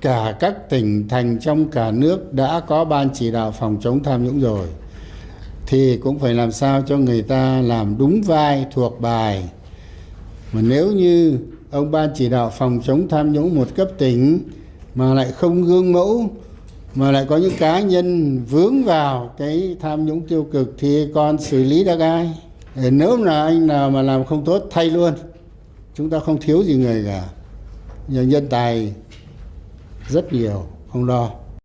cả các tỉnh, thành trong cả nước đã có ban chỉ đạo phòng chống tham nhũng rồi. Thì cũng phải làm sao cho người ta làm đúng vai thuộc bài. Mà nếu như ông ban chỉ đạo phòng chống tham nhũng một cấp tỉnh mà lại không gương mẫu, mà lại có những cá nhân vướng vào cái tham nhũng tiêu cực thì còn xử lý được ai? Nếu là anh nào mà làm không tốt, thay luôn. Chúng ta không thiếu gì người cả. Nhờ nhân tài rất nhiều không lo.